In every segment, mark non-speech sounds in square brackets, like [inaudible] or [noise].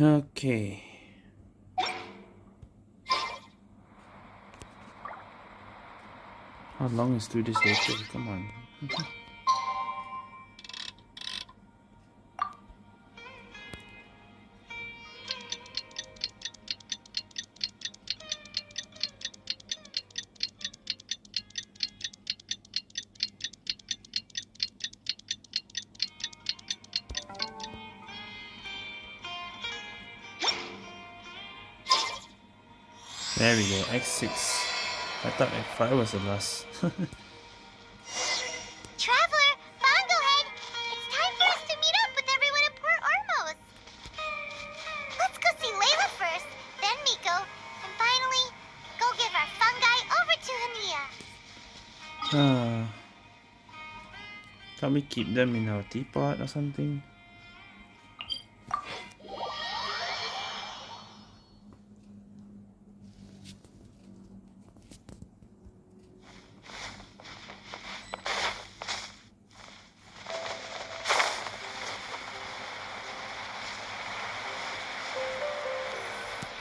Okay. How long is through this later? Come on. [laughs] There we go, X6. I thought X5 was the last. [laughs] Traveler, Bongohead, it's time for us to meet up with everyone at Port Ormos. Let's go see Layla first, then Miko, and finally, go give our fungi over to Hania. Ah. Can't we keep them in our teapot or something?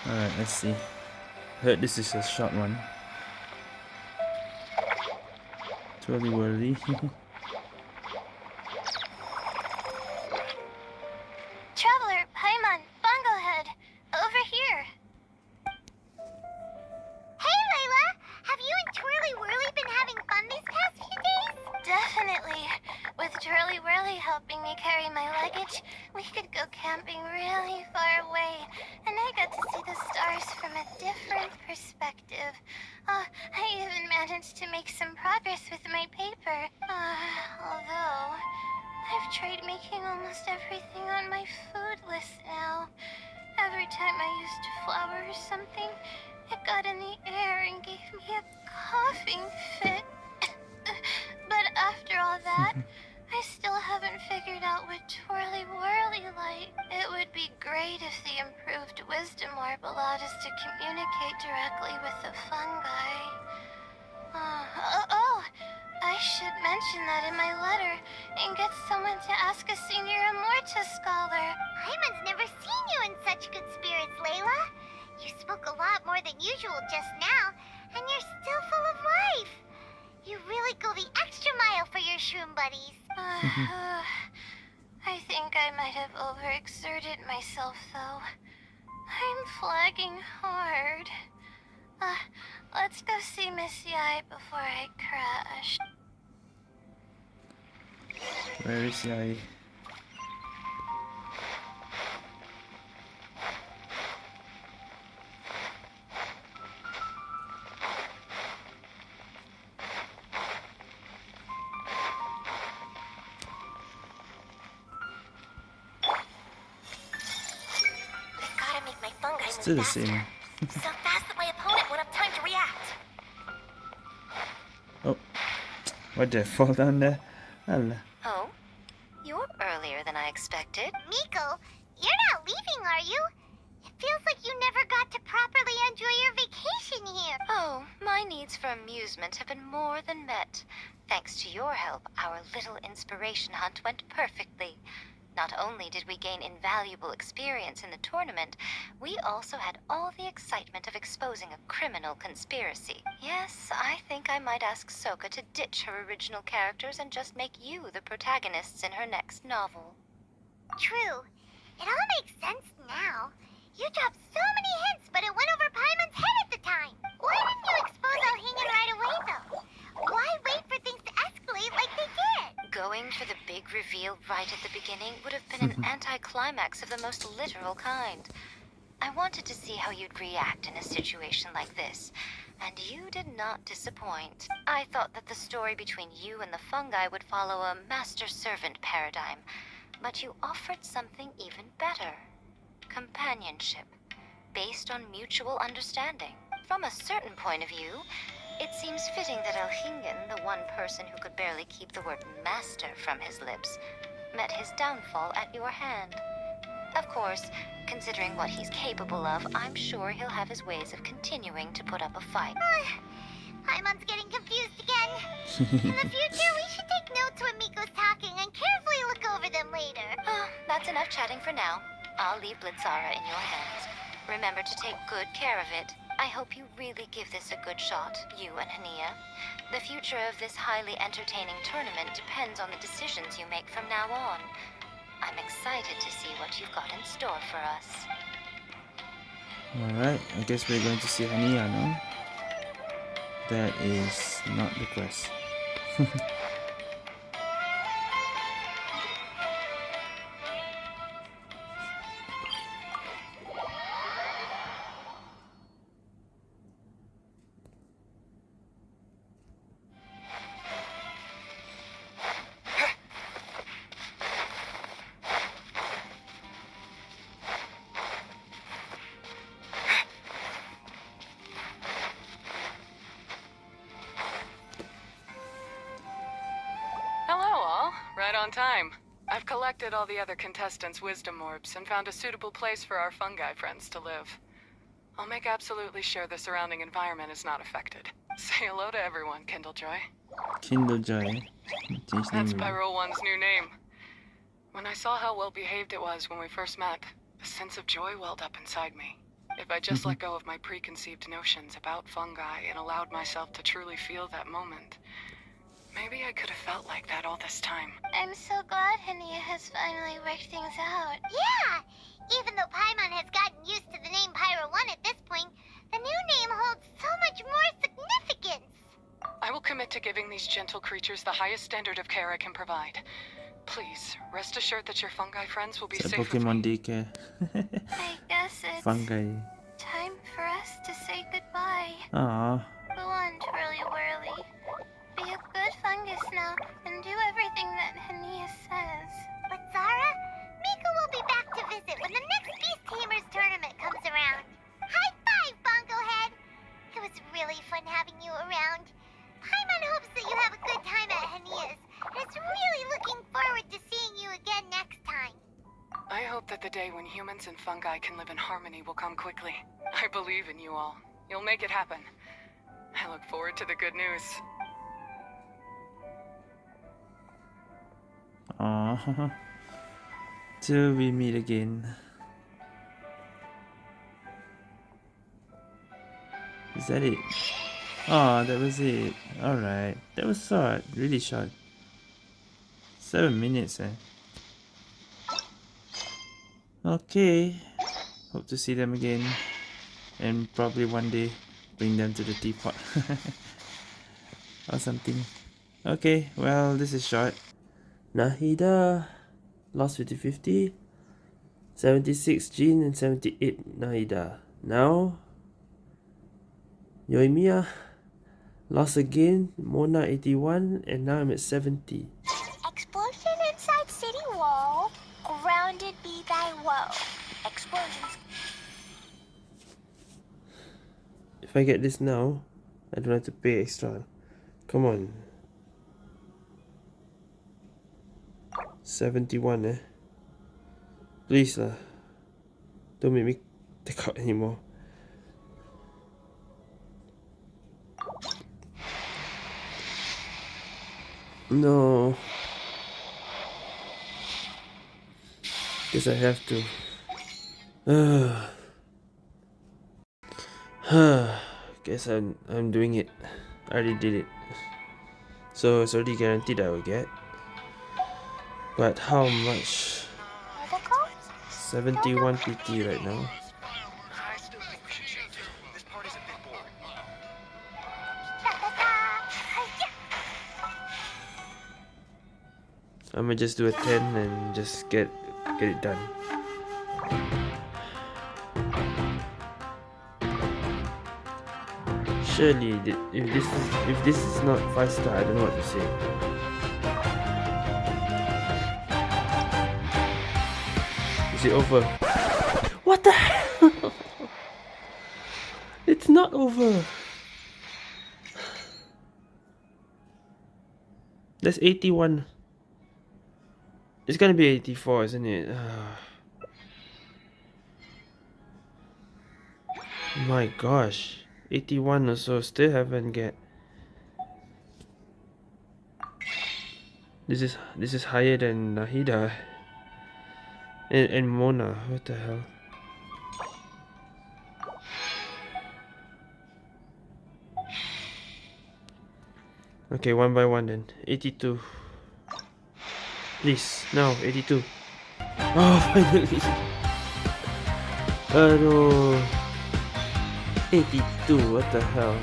Alright, let's see. Heard this is a short one. Twirly whirly. [laughs] carry my luggage, we could go camping really far away, and I got to see the stars from a different perspective. Uh, I even managed to make some progress with my paper. Uh, although, I've tried making almost everything on my food list now. Every time I used flour or something, it got in the air and gave me a coughing fit. [coughs] but after all that, [laughs] I still haven't figured out what twirly whirly like. It would be great if the improved wisdom orb allowed us to communicate directly with the fungi. Uh, oh, oh, I should mention that in my letter and get someone to ask a senior Amurta scholar. Paimon's never seen you in such good spirits, Layla. You spoke a lot more than usual just now, and you're still full of life. You really go the extra mile for your shroom buddies. Uh, [sighs] I think I might have overexerted myself, though. I'm flagging hard. Uh, let's go see Miss Yae before I crash. Where is Yae? My fungi move Still the same. so fast that my opponent won't have time to react. Oh. What did I fall down there? Allah. Oh? You're earlier than I expected. Miko, you're not leaving, are you? It feels like you never got to properly enjoy your vacation here. Oh, my needs for amusement have been more than met. Thanks to your help, our little inspiration hunt went perfectly. Not only did we gain invaluable experience in the tournament, we also had all the excitement of exposing a criminal conspiracy. Yes, I think I might ask Soka to ditch her original characters and just make you the protagonists in her next novel. True. It all makes sense now. You dropped so many hints, but it went over Paimon's head at the time. Why didn't you expose Alhingan right away, though? Why wait for things to escalate like they did? Going for the big reveal right at the beginning would have been an [laughs] anticlimax of the most literal kind. I wanted to see how you'd react in a situation like this, and you did not disappoint. I thought that the story between you and the fungi would follow a master-servant paradigm, but you offered something even better. Companionship, based on mutual understanding. From a certain point of view, it seems fitting that Elhingen, the one person who could barely keep the word master from his lips, met his downfall at your hand. Of course, considering what he's capable of, I'm sure he'll have his ways of continuing to put up a fight. Paimon's getting confused again. In the future, we should take notes when Miko's talking and carefully look over them later. [gasps] Ah, That's enough chatting for now. I'll leave Blitzara in your hands. Remember to take good care of it. I hope you really give this a good shot, you and Hania. The future of this highly entertaining tournament depends on the decisions you make from now on. I'm excited to see what you've got in store for us. Alright, I guess we're going to see Hania now. That is not the quest. [laughs] on time. I've collected all the other contestants' wisdom orbs and found a suitable place for our fungi friends to live. I'll make absolutely sure the surrounding environment is not affected. [laughs] Say hello to everyone, Kindlejoy. Kindle Joy. That's. Pyro One's new name. When I saw how well behaved it was when we first met, a sense of joy welled up inside me. If I just mm-hmm. let go of my preconceived notions about fungi and allowed myself to truly feel that moment, maybe I could have felt like that all this time. I'm so glad Hania has finally worked things out. Yeah! Even though Paimon has gotten used to the name Pyro 1 at this point, the new name holds so much more significance. I will commit to giving these gentle creatures the highest standard of care I can provide. Please, rest assured that your fungi friends will be It's a safe with Pokemon me. daycare. [laughs] I guess it's Fungi. time for us to say goodbye. Aww. Go on, Twirly Whirly. Be a good fungus now and do everything that Hania says. But Zara, Mika will be back to visit when the next Beast Tamers tournament comes around. High five, Bongo Head! It was really fun having you around. Paimon hopes that you have a good time at Hania's and is really looking forward to seeing you again next time. I hope that the day when humans and fungi can live in harmony will come quickly. I believe in you all. You'll make it happen. I look forward to the good news. Aww. Till we meet again. Is that it? Oh, that was it. Alright. That was short. Really short. Seven minutes, eh? Okay. Hope to see them again. And probably one day bring them to the teapot. [laughs] or something. Okay, well, this is short. Nahida lost 50 50. 76 Jin and 78 Nahida. Now, Yoimiya lost again. Mona 81 and now I'm at 70. Explosion inside city wall. Grounded be thy woe. Explosions If I get this now, I don't have to pay extra. Come on. 71 eh. Please lah. Don't make me take out anymore. No. Guess I have to. [sighs] [sighs] Guess I'm I'm doing it. I already did it. So it's already guaranteed I will get. But how much? article? 71 PT right now. I'm gonna just do a 10 and just get get it done. Surely, if this is if this is not five star, I don't know what to say. Is it over? What the hell? [laughs] it's not over. That's 81. It's gonna be 84, isn't it? [sighs] My gosh. 81 or so, still haven't get. This is this is higher than Nahida. And, and Mona, what the hell? Okay, one by one then. 82. Please, no, 82. [laughs] Oh, finally! Aduh. 82, what the hell?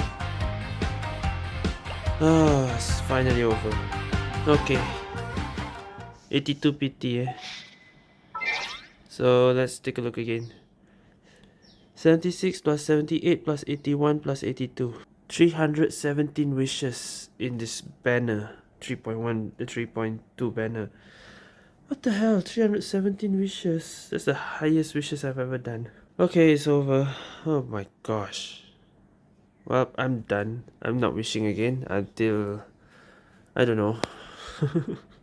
Ah, it's finally over. Okay. 82 PT eh. So let's take a look again. 76 plus 78 plus 81 plus 82. 317 wishes in this banner. 3.1, the 3.2 banner. What the hell? 317 wishes. That's the highest wishes I've ever done. Okay, it's over. Oh my gosh. Well, I'm done. I'm not wishing again until... I don't know. [laughs]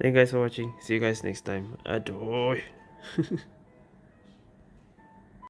Thank you guys for watching. See you guys next time. Adoy. [laughs]